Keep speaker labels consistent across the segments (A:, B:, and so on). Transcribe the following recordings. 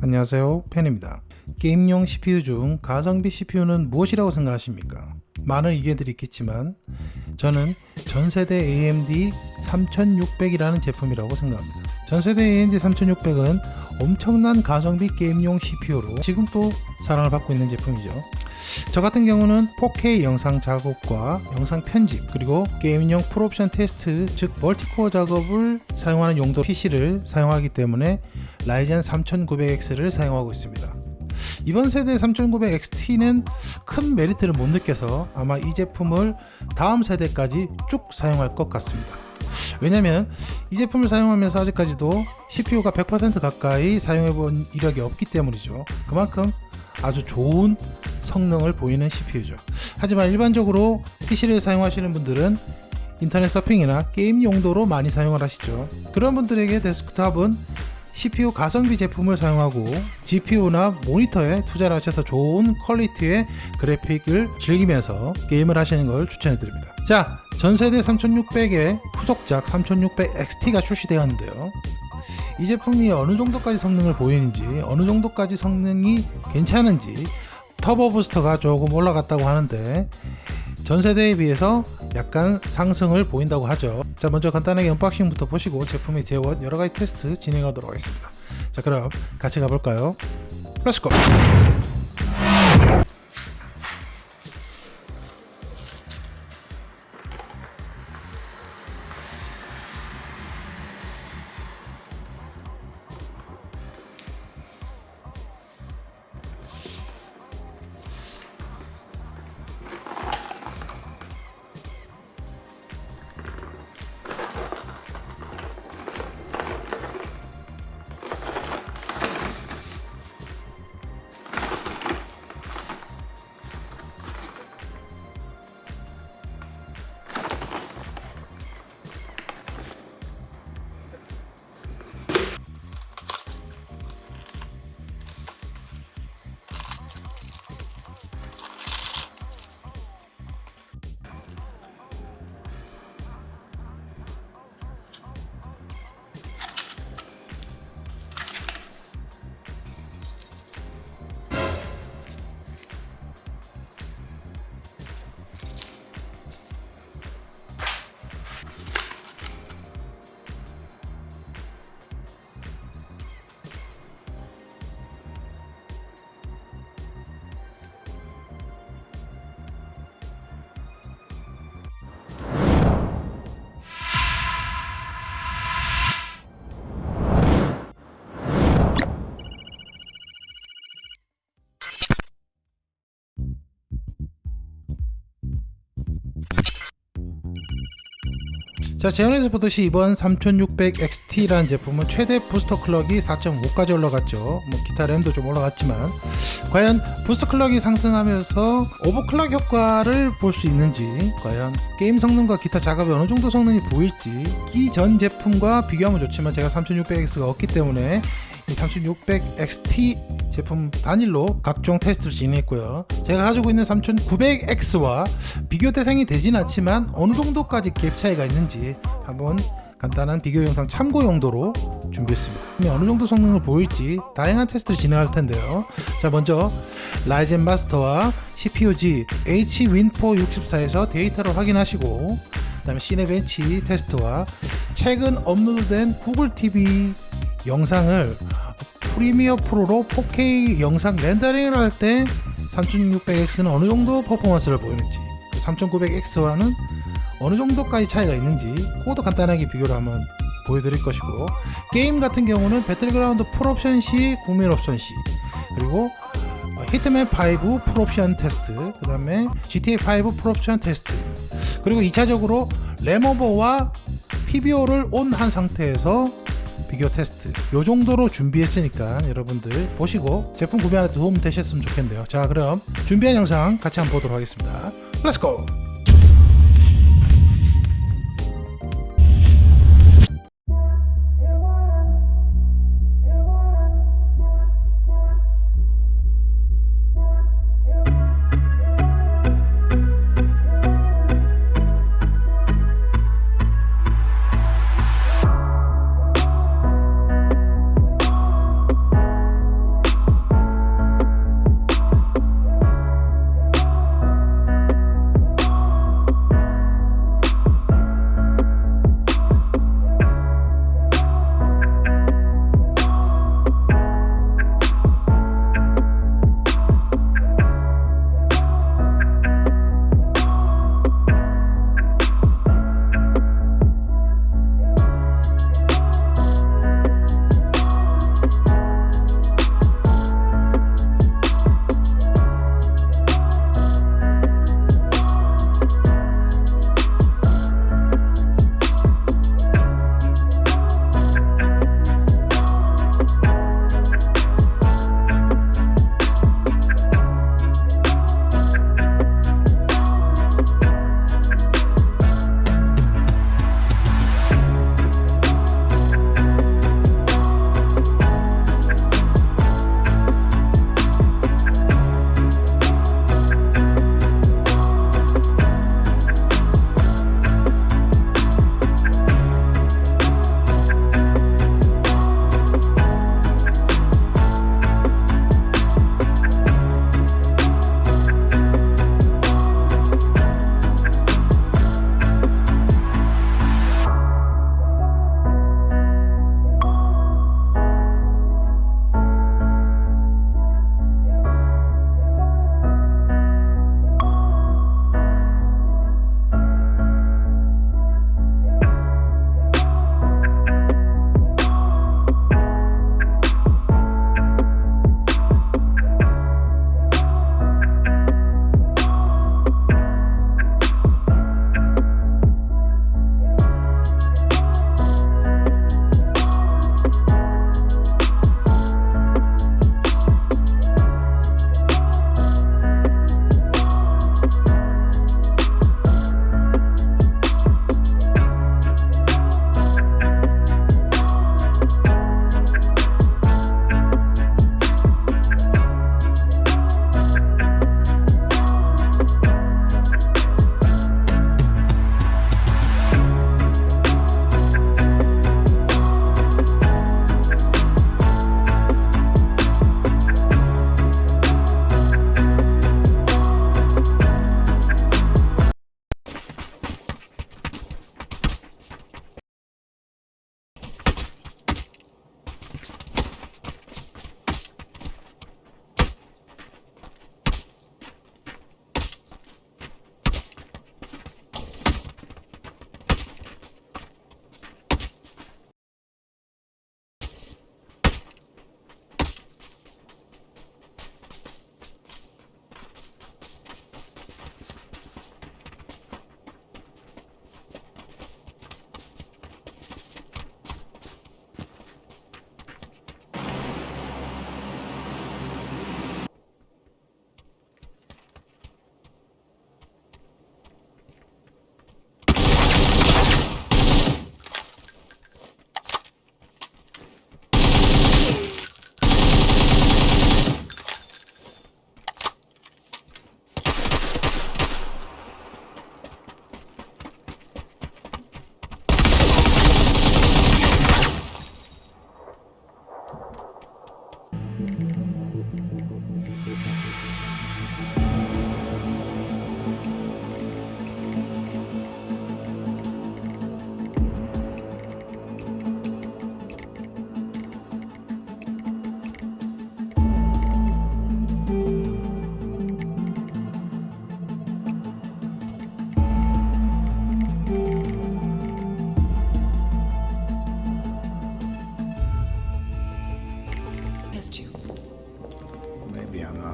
A: 안녕하세요 팬입니다 게임용 CPU 중 가성비 CPU는 무엇이라고 생각하십니까? 많은 의견들이 있겠지만 저는 전세대 AMD 3600이라는 제품이라고 생각합니다 전세대 AMD 3600은 엄청난 가성비 게임용 CPU로 지금 또 사랑을 받고 있는 제품이죠 저 같은 경우는 4K 영상 작업과 영상 편집 그리고 게임용 풀옵션 테스트 즉 멀티코어 작업을 사용하는 용도 PC를 사용하기 때문에 라이젠 3900X를 사용하고 있습니다 이번 세대 3900XT는 큰 메리트를 못 느껴서 아마 이 제품을 다음 세대까지 쭉 사용할 것 같습니다 왜냐면 이 제품을 사용하면서 아직까지도 CPU가 100% 가까이 사용해본 이력이 없기 때문이죠 그만큼 아주 좋은 성능을 보이는 CPU죠 하지만 일반적으로 PC를 사용하시는 분들은 인터넷 서핑이나 게임 용도로 많이 사용을 하시죠 그런 분들에게 데스크탑은 CPU 가성비 제품을 사용하고 GPU나 모니터에 투자를 하셔서 좋은 퀄리티의 그래픽을 즐기면서 게임을 하시는 걸 추천해 드립니다 자 전세대 3 6 0 0의 후속작 3600 XT가 출시되었는데요 이 제품이 어느 정도까지 성능을 보이는지 어느 정도까지 성능이 괜찮은지 터보 부스터가 조금 올라갔다고 하는데 전세대에 비해서 약간 상승을 보인다고 하죠 자 먼저 간단하게 언박싱부터 보시고 제품의 제원 여러가지 테스트 진행하도록 하겠습니다 자 그럼 같이 가볼까요? 렛츠고! 자 제언에서 보듯이 이번 3600XT라는 제품은 최대 부스터 클럭이 4.5까지 올라갔죠 뭐 기타 램도 좀 올라갔지만 과연 부스터 클럭이 상승하면서 오버클럭 효과를 볼 수 있는지 과연 게임 성능과 기타 작업에 어느 정도 성능이 보일지 이전 제품과 비교하면 좋지만 제가 3600X가 없기 때문에 3600XT 제품 단일로 각종 테스트를 진행했고요 제가 가지고 있는 3900X와 비교 대상이 되진 않지만 어느 정도까지 갭 차이가 있는지 한번 간단한 비교 영상 참고 용도로 준비했습니다 어느 정도 성능을 보일지 다양한 테스트를 진행할 텐데요 자 먼저 라이젠 마스터와 CPU-G Hwin464에서 데이터를 확인하시고 그 다음에 시네벤치 테스트와 최근 업로드된 구글 TV 영상을 프리미어 프로로 4K 영상 렌더링을 할 때 3600X는 어느 정도 퍼포먼스를 보이는지 3900X와는 그 어느 정도까지 차이가 있는지 그것도 간단하게 비교를 한번 보여드릴 것이고 게임 같은 경우는 배틀그라운드 풀옵션 시, 구매 옵션 시 그리고 히트맨5 풀옵션 테스트 그 다음에 GTA5 풀옵션 테스트 그리고 2차적으로 램오버와 PBO를 온 한 상태에서 비교 테스트 요 정도로 준비했으니까 여러분들 보시고 제품 구매하는 도움 되셨으면 좋겠네요 자 그럼 준비한 영상 같이 한번 보도록 하겠습니다 렛츠고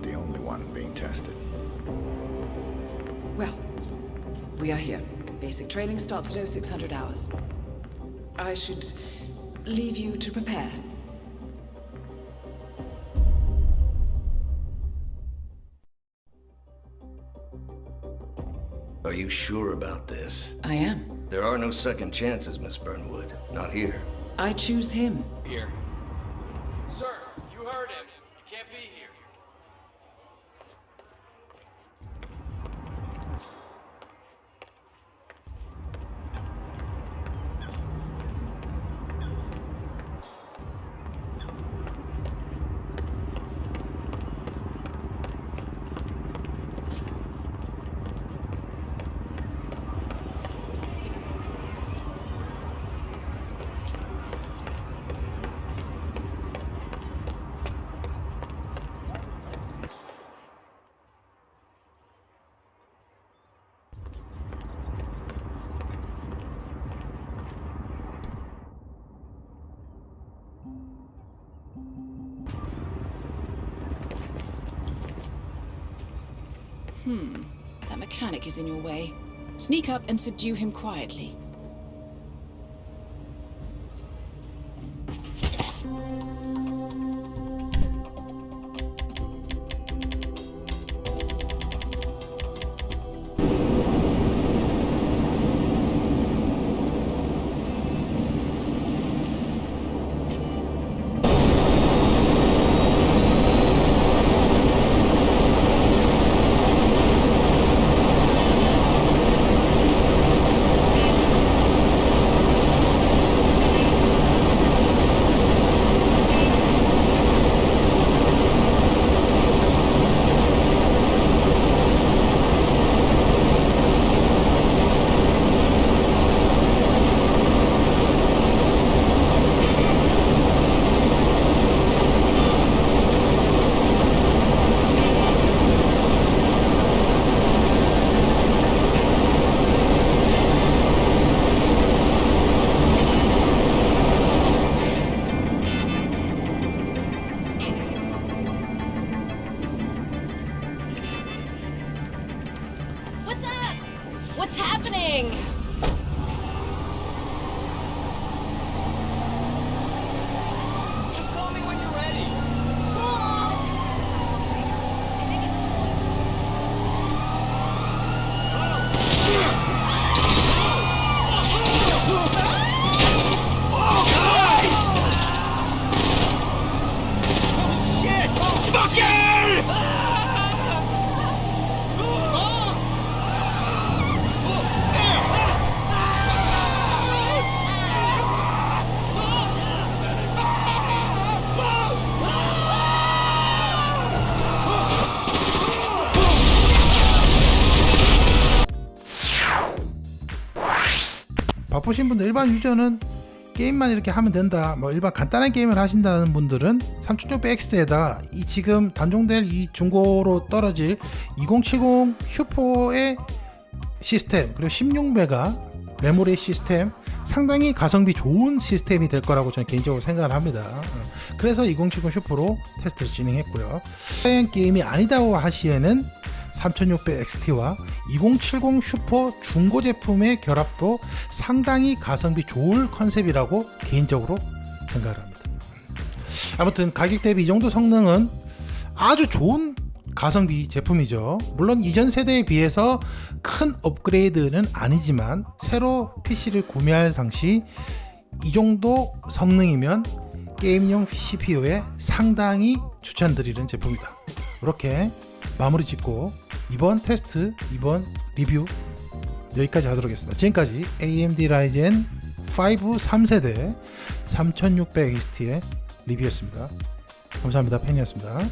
A: not the only one being tested. Well, we are here. Basic training starts at 0600 hours. I should leave you to prepare. Are you sure about this? I am. There are no second chances, Miss Burnwood. Not here. I choose him. Here. Sir! Hmm. That mechanic is in your way. Sneak up and subdue him quietly. What's happening? 바쁘신 분들 일반 유저는 게임만 이렇게 하면 된다 뭐 일반 간단한 게임을 하신다는 분들은 3600X에다 이 지금 단종될 이 중고로 떨어질 2070 슈퍼의 시스템 그리고 16배가 메모리 시스템 상당히 가성비 좋은 시스템이 될 거라고 저는 개인적으로 생각을 합니다 그래서 2070 슈퍼로 테스트를 진행했고요 사양 게임이 아니다고 하시에는 3600XT와 2070 슈퍼 중고 제품의 결합도 상당히 가성비 좋을 컨셉이라고 개인적으로 생각을 합니다. 아무튼 가격 대비 이 정도 성능은 아주 좋은 가성비 제품이죠 물론 이전 세대에 비해서 큰 업그레이드는 아니지만 새로 PC를 구매할 당시 이 정도 성능이면 게임용 CPU에 상당히 추천드리는 제품이다 이렇게 마무리 짓고 이번 테스트, 이번 리뷰 여기까지 하도록 하겠습니다. 지금까지 AMD 라이젠 5 3세대 3600 XT의 리뷰였습니다. 감사합니다. 팬이었습니다.